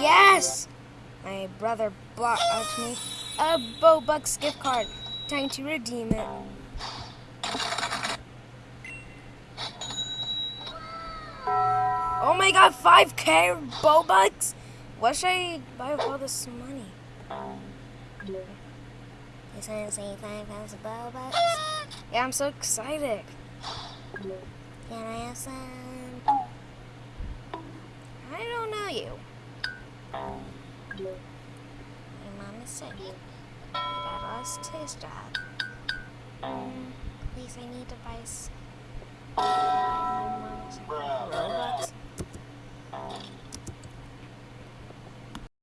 Yes! My brother bought me a Bobux gift card. Time to redeem it. Oh my god, 5k Bobux? What should I buy with all this money? Is that say 5,000 Bobux? Yeah, I'm so excited. Can I have some? I don't know you. My mom is sick. Dad lost his job. Mm, please, I need is-